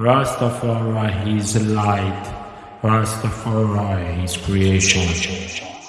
Rastafari is light. Rastafari is creation.